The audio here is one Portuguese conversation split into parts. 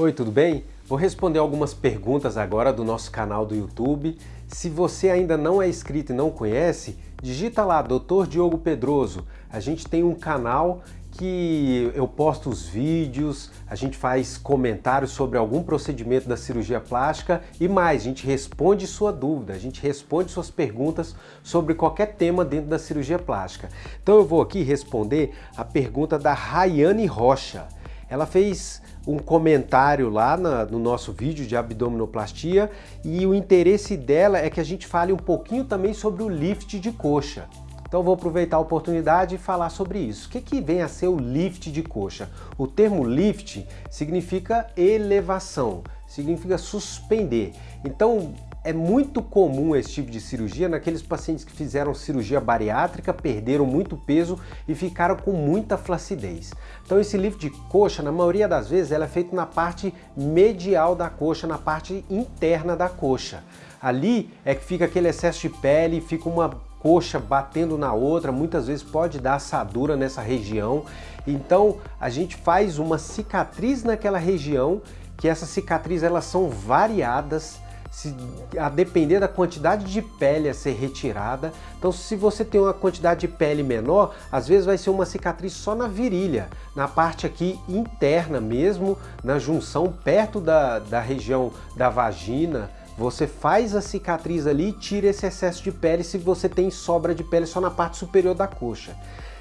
Oi, tudo bem? Vou responder algumas perguntas agora do nosso canal do YouTube. Se você ainda não é inscrito e não conhece, digita lá Dr. Diogo Pedroso. A gente tem um canal que eu posto os vídeos, a gente faz comentários sobre algum procedimento da cirurgia plástica e mais, a gente responde sua dúvida, a gente responde suas perguntas sobre qualquer tema dentro da cirurgia plástica. Então eu vou aqui responder a pergunta da Rayane Rocha. Ela fez um comentário lá na, no nosso vídeo de abdominoplastia e o interesse dela é que a gente fale um pouquinho também sobre o lift de coxa. Então vou aproveitar a oportunidade e falar sobre isso. O que, que vem a ser o lift de coxa? O termo lift significa elevação, significa suspender. Então é muito comum esse tipo de cirurgia naqueles pacientes que fizeram cirurgia bariátrica, perderam muito peso e ficaram com muita flacidez. Então esse lift de coxa, na maioria das vezes, ela é feito na parte medial da coxa, na parte interna da coxa. Ali é que fica aquele excesso de pele, fica uma coxa batendo na outra, muitas vezes pode dar assadura nessa região. Então a gente faz uma cicatriz naquela região, que essas cicatrizes elas são variadas, se, a depender da quantidade de pele a ser retirada. Então se você tem uma quantidade de pele menor, às vezes vai ser uma cicatriz só na virilha, na parte aqui interna mesmo, na junção perto da, da região da vagina, você faz a cicatriz ali e tira esse excesso de pele se você tem sobra de pele só na parte superior da coxa.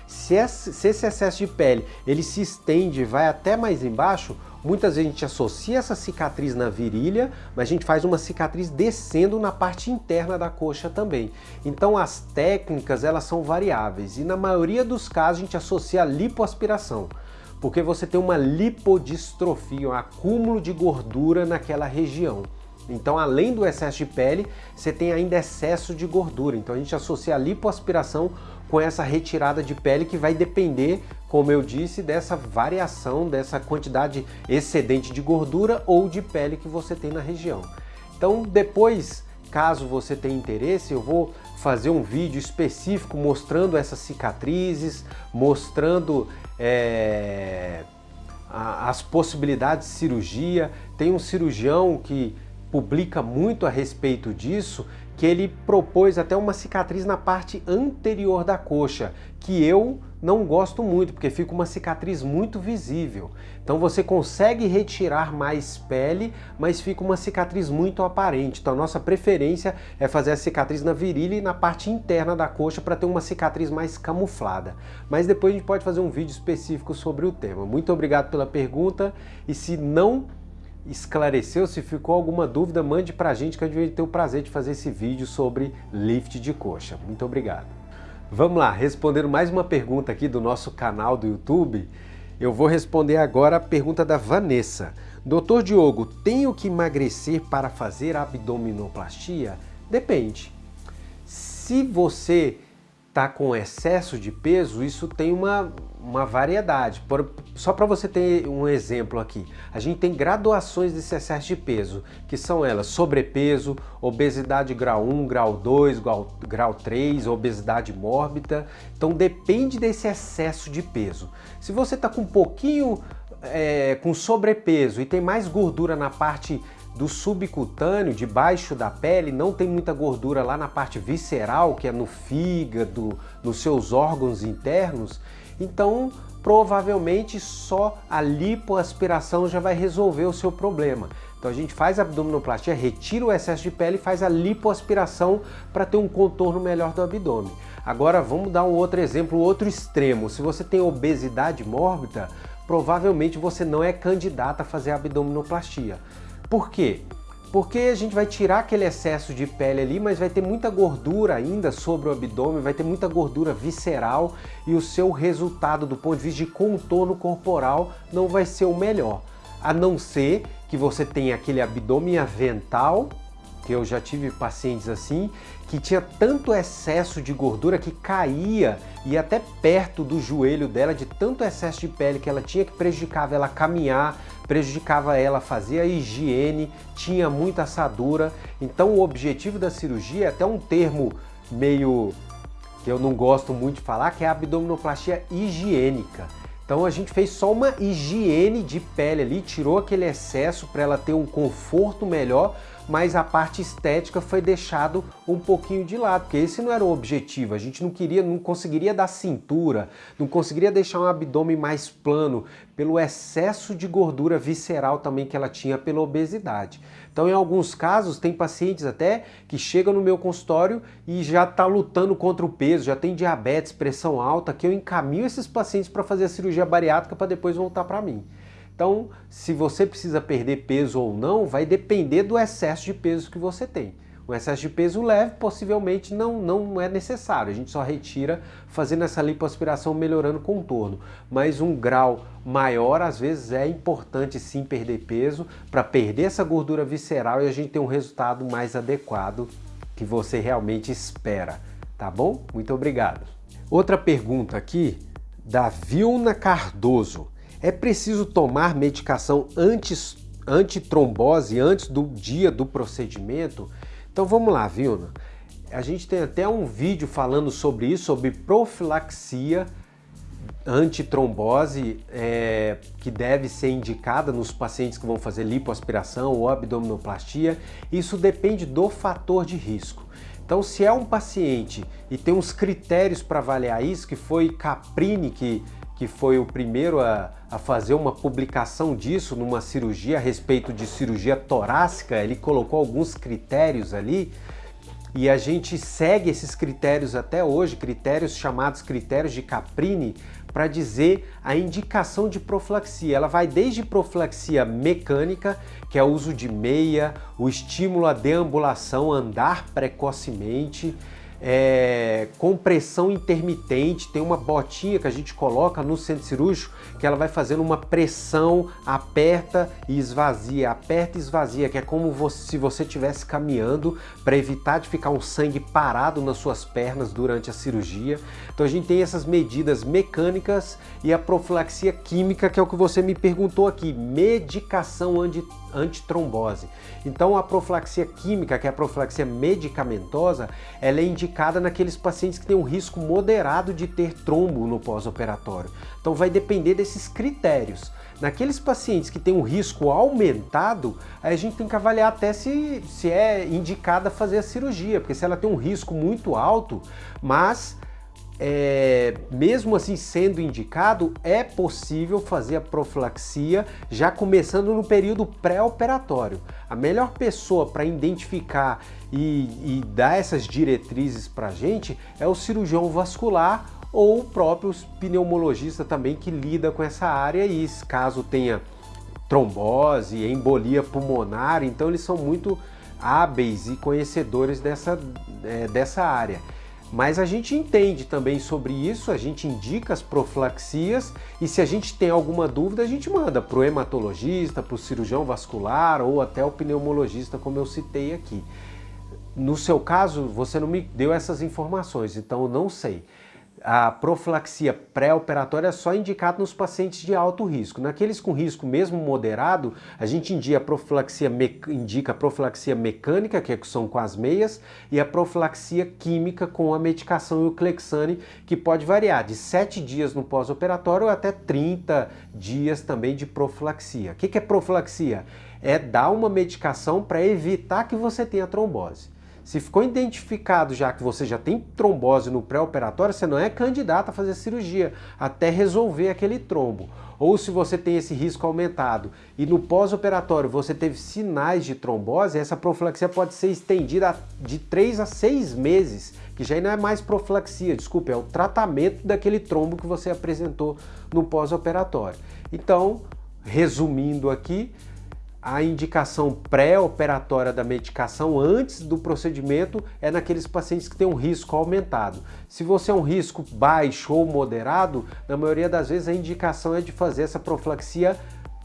Se esse excesso de pele ele se estende e vai até mais embaixo, muitas vezes a gente associa essa cicatriz na virilha, mas a gente faz uma cicatriz descendo na parte interna da coxa também. Então as técnicas elas são variáveis e na maioria dos casos a gente associa a lipoaspiração porque você tem uma lipodistrofia, um acúmulo de gordura naquela região. Então, além do excesso de pele, você tem ainda excesso de gordura. Então, a gente associa a lipoaspiração com essa retirada de pele que vai depender, como eu disse, dessa variação, dessa quantidade excedente de gordura ou de pele que você tem na região. Então, depois, caso você tenha interesse, eu vou fazer um vídeo específico mostrando essas cicatrizes, mostrando é, as possibilidades de cirurgia. Tem um cirurgião que publica muito a respeito disso, que ele propôs até uma cicatriz na parte anterior da coxa, que eu não gosto muito, porque fica uma cicatriz muito visível. Então você consegue retirar mais pele, mas fica uma cicatriz muito aparente. Então a nossa preferência é fazer a cicatriz na virilha e na parte interna da coxa para ter uma cicatriz mais camuflada. Mas depois a gente pode fazer um vídeo específico sobre o tema. Muito obrigado pela pergunta e se não esclareceu, se ficou alguma dúvida, mande para a gente que a gente vai ter o prazer de fazer esse vídeo sobre lift de coxa. Muito obrigado. Vamos lá, respondendo mais uma pergunta aqui do nosso canal do YouTube. Eu vou responder agora a pergunta da Vanessa. Doutor Diogo, tenho que emagrecer para fazer abdominoplastia? Depende. Se você está com excesso de peso, isso tem uma, uma variedade. Por, só para você ter um exemplo aqui, a gente tem graduações desse excesso de peso, que são elas sobrepeso, obesidade grau 1, grau 2, grau, grau 3, obesidade mórbida. Então depende desse excesso de peso. Se você está com um pouquinho é, com sobrepeso e tem mais gordura na parte do subcutâneo, debaixo da pele, não tem muita gordura lá na parte visceral, que é no fígado, nos seus órgãos internos, então provavelmente só a lipoaspiração já vai resolver o seu problema. Então a gente faz a abdominoplastia, retira o excesso de pele e faz a lipoaspiração para ter um contorno melhor do abdômen. Agora vamos dar um outro exemplo, outro extremo. Se você tem obesidade mórbida, provavelmente você não é candidato a fazer a abdominoplastia. Por quê? Porque a gente vai tirar aquele excesso de pele ali, mas vai ter muita gordura ainda sobre o abdômen, vai ter muita gordura visceral e o seu resultado do ponto de vista de contorno corporal não vai ser o melhor. A não ser que você tenha aquele abdômen avental, que eu já tive pacientes assim, que tinha tanto excesso de gordura que caía e até perto do joelho dela, de tanto excesso de pele que ela tinha que prejudicava ela caminhar, prejudicava ela fazer a higiene, tinha muita assadura. Então o objetivo da cirurgia é até um termo meio que eu não gosto muito de falar, que é a abdominoplastia higiênica. Então a gente fez só uma higiene de pele ali, tirou aquele excesso para ela ter um conforto melhor, mas a parte estética foi deixado um pouquinho de lado, porque esse não era o objetivo. A gente não queria, não conseguiria dar cintura, não conseguiria deixar um abdômen mais plano pelo excesso de gordura visceral também que ela tinha pela obesidade. Então, em alguns casos, tem pacientes até que chegam no meu consultório e já está lutando contra o peso, já tem diabetes, pressão alta, que eu encaminho esses pacientes para fazer a cirurgia bariátrica para depois voltar para mim. Então, se você precisa perder peso ou não, vai depender do excesso de peso que você tem. O excesso de peso leve possivelmente não, não é necessário, a gente só retira fazendo essa lipoaspiração melhorando o contorno. Mas um grau maior, às vezes, é importante sim perder peso para perder essa gordura visceral e a gente ter um resultado mais adequado que você realmente espera, tá bom? Muito obrigado. Outra pergunta aqui da Vilna Cardoso. É preciso tomar medicação antes, antitrombose antes do dia do procedimento? Então vamos lá, Vilna. A gente tem até um vídeo falando sobre isso, sobre profilaxia antitrombose é, que deve ser indicada nos pacientes que vão fazer lipoaspiração ou abdominoplastia. Isso depende do fator de risco. Então, se é um paciente e tem uns critérios para avaliar isso, que foi Caprini que que foi o primeiro a, a, fazer uma publicação disso numa cirurgia a respeito de cirurgia torácica, ele colocou alguns critérios ali e a gente segue esses critérios até hoje, critérios chamados critérios de Caprini, para dizer a indicação de profilaxia. Ela vai desde profilaxia mecânica, que é o uso de meia, o estímulo à deambulação, andar precocemente, é, compressão intermitente, tem uma botinha que a gente coloca no centro cirúrgico que ela vai fazendo uma pressão, aperta e esvazia, aperta e esvazia, que é como você, se você estivesse caminhando para evitar de ficar um sangue parado nas suas pernas durante a cirurgia. Então a gente tem essas medidas mecânicas e a profilaxia química, que é o que você me perguntou aqui, medicação anti antitrombose. Então a profilaxia química, que é a profilaxia medicamentosa, ela é indicada naqueles pacientes que têm um risco moderado de ter trombo no pós-operatório. Então vai depender desses critérios. Naqueles pacientes que têm um risco aumentado, a gente tem que avaliar até se, se é indicada fazer a cirurgia, porque se ela tem um risco muito alto, mas é, mesmo assim sendo indicado, é possível fazer a profilaxia já começando no período pré-operatório. A melhor pessoa para identificar e, e, dar essas diretrizes para a gente é o cirurgião vascular ou o próprio pneumologista também que lida com essa área e caso tenha trombose, embolia pulmonar, então eles são muito hábeis e conhecedores dessa, é, dessa área. Mas a gente entende também sobre isso, a gente indica as profilaxias e se a gente tem alguma dúvida, a gente manda para o hematologista, para o cirurgião vascular ou até o pneumologista, como eu citei aqui. No seu caso, você não me deu essas informações, então eu não sei a profilaxia pré-operatória é só indicada nos pacientes de alto risco. Naqueles com risco mesmo moderado, a gente indica a profilaxia, indica a profilaxia mecânica, que são com as meias, e a profilaxia química com a medicação e o Clexane, que pode variar de 7 dias no pós-operatório até 30 dias também de profilaxia. O que é profilaxia? É dar uma medicação para evitar que você tenha trombose. Se ficou identificado já que você já tem trombose no pré-operatório, você não é candidato a fazer cirurgia até resolver aquele trombo. Ou se você tem esse risco aumentado e no pós-operatório você teve sinais de trombose, essa profilaxia pode ser estendida de 3 a 6 meses, que já não é mais profilaxia, desculpe, é o tratamento daquele trombo que você apresentou no pós-operatório. Então, resumindo aqui, a indicação pré-operatória da medicação antes do procedimento é naqueles pacientes que têm um risco aumentado. Se você é um risco baixo ou moderado, na maioria das vezes a indicação é de fazer essa profilaxia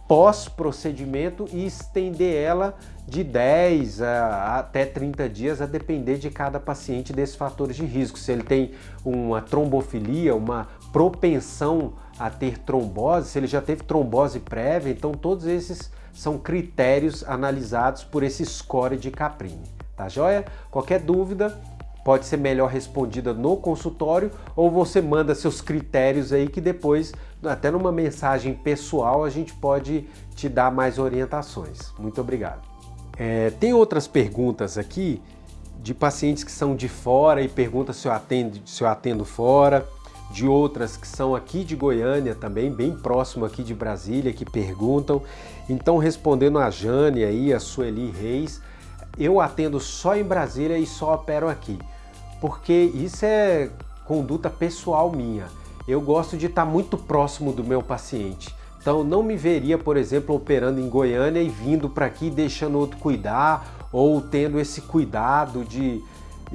pós-procedimento e estender ela de 10 a, até 30 dias, a depender de cada paciente desses fatores de risco. Se ele tem uma trombofilia, uma propensão a ter trombose, se ele já teve trombose prévia, então todos esses são critérios analisados por esse score de Caprini, tá joia? Qualquer dúvida, pode ser melhor respondida no consultório ou você manda seus critérios aí que depois, até numa mensagem pessoal, a gente pode te dar mais orientações. Muito obrigado. É, tem outras perguntas aqui de pacientes que são de fora e pergunta se eu atendo, se eu atendo fora de outras que são aqui de Goiânia também, bem próximo aqui de Brasília, que perguntam. Então, respondendo a Jane aí, a Sueli Reis, eu atendo só em Brasília e só opero aqui, porque isso é conduta pessoal minha. Eu gosto de estar muito próximo do meu paciente. Então, não me veria, por exemplo, operando em Goiânia e vindo para aqui deixando outro cuidar ou tendo esse cuidado de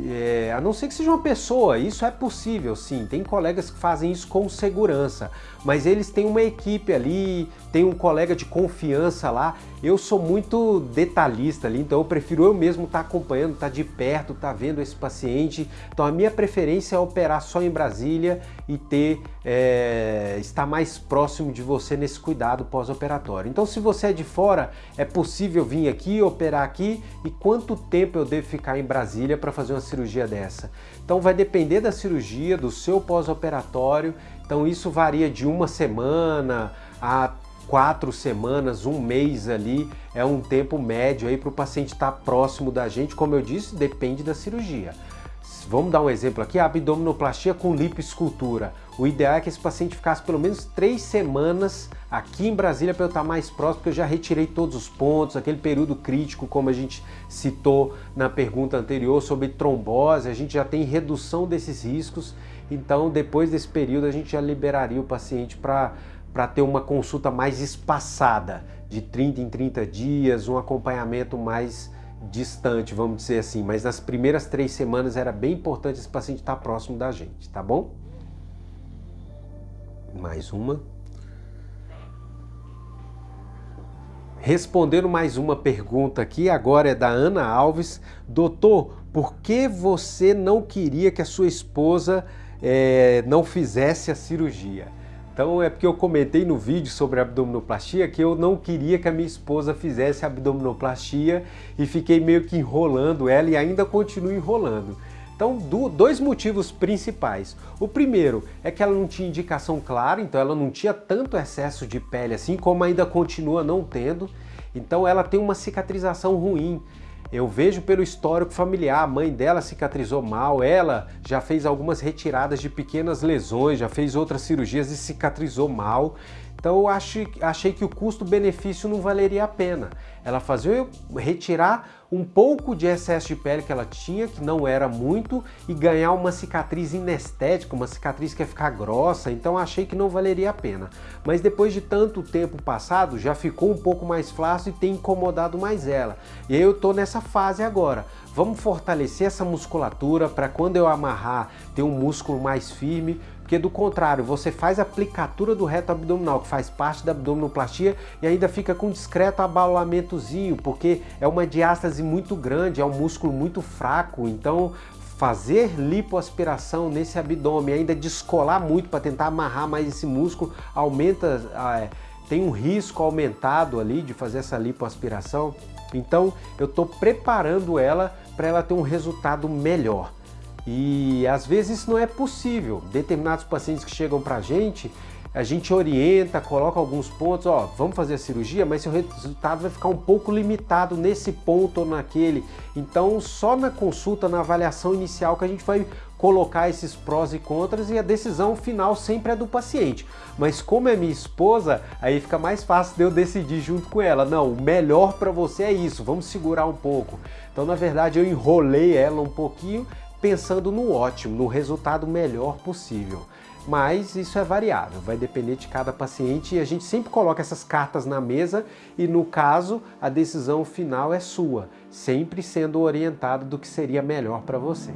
é, a não ser que seja uma pessoa, isso é possível sim, tem colegas que fazem isso com segurança, mas eles têm uma equipe ali, tem um colega de confiança lá. Eu sou muito detalhista ali, então eu prefiro eu mesmo estar tá acompanhando, estar tá de perto, estar tá vendo esse paciente. Então a minha preferência é operar só em Brasília e ter é, estar mais próximo de você nesse cuidado pós-operatório. Então se você é de fora, é possível vir aqui, operar aqui e quanto tempo eu devo ficar em Brasília para fazer uma cirurgia dessa? Então vai depender da cirurgia, do seu pós-operatório então isso varia de uma semana a quatro semanas, um mês ali, é um tempo médio aí para o paciente estar tá próximo da gente. Como eu disse, depende da cirurgia. Vamos dar um exemplo aqui, a abdominoplastia com lipoescultura. O ideal é que esse paciente ficasse pelo menos três semanas aqui em Brasília para eu estar mais próximo, porque eu já retirei todos os pontos, aquele período crítico, como a gente citou na pergunta anterior sobre trombose, a gente já tem redução desses riscos então, depois desse período, a gente já liberaria o paciente para ter uma consulta mais espaçada, de 30 em 30 dias, um acompanhamento mais distante, vamos dizer assim. Mas nas primeiras três semanas era bem importante esse paciente estar próximo da gente, tá bom? Mais uma. Respondendo mais uma pergunta aqui, agora é da Ana Alves. Doutor, por que você não queria que a sua esposa é, não fizesse a cirurgia. Então é porque eu comentei no vídeo sobre abdominoplastia que eu não queria que a minha esposa fizesse abdominoplastia e fiquei meio que enrolando ela e ainda continuo enrolando. Então, dois motivos principais. O primeiro é que ela não tinha indicação clara, então ela não tinha tanto excesso de pele assim, como ainda continua não tendo. Então ela tem uma cicatrização ruim. Eu vejo pelo histórico familiar, a mãe dela cicatrizou mal, ela já fez algumas retiradas de pequenas lesões, já fez outras cirurgias e cicatrizou mal. Então eu achei, achei que o custo-benefício não valeria a pena. Ela fazia eu retirar um pouco de excesso de pele que ela tinha, que não era muito, e ganhar uma cicatriz inestética, uma cicatriz que ia ficar grossa, então achei que não valeria a pena. Mas depois de tanto tempo passado, já ficou um pouco mais flácido e tem incomodado mais ela. E aí eu tô nessa fase agora. Vamos fortalecer essa musculatura para quando eu amarrar ter um músculo mais firme, porque do contrário, você faz a aplicatura do reto abdominal, que faz parte da abdominoplastia, e ainda fica com um discreto abalamentozinho, porque é uma diástase muito grande, é um músculo muito fraco, então fazer lipoaspiração nesse abdômen, ainda descolar muito para tentar amarrar mais esse músculo, aumenta, é, tem um risco aumentado ali de fazer essa lipoaspiração. Então eu estou preparando ela para ela ter um resultado melhor. E às vezes isso não é possível. Determinados pacientes que chegam para a gente, a gente orienta, coloca alguns pontos, ó, vamos fazer a cirurgia, mas seu resultado vai ficar um pouco limitado nesse ponto ou naquele. Então, só na consulta, na avaliação inicial que a gente vai colocar esses prós e contras e a decisão final sempre é do paciente. Mas como é minha esposa, aí fica mais fácil de eu decidir junto com ela. Não, o melhor para você é isso, vamos segurar um pouco. Então, na verdade, eu enrolei ela um pouquinho, pensando no ótimo, no resultado melhor possível. Mas isso é variável, vai depender de cada paciente e a gente sempre coloca essas cartas na mesa e no caso a decisão final é sua, sempre sendo orientado do que seria melhor para você.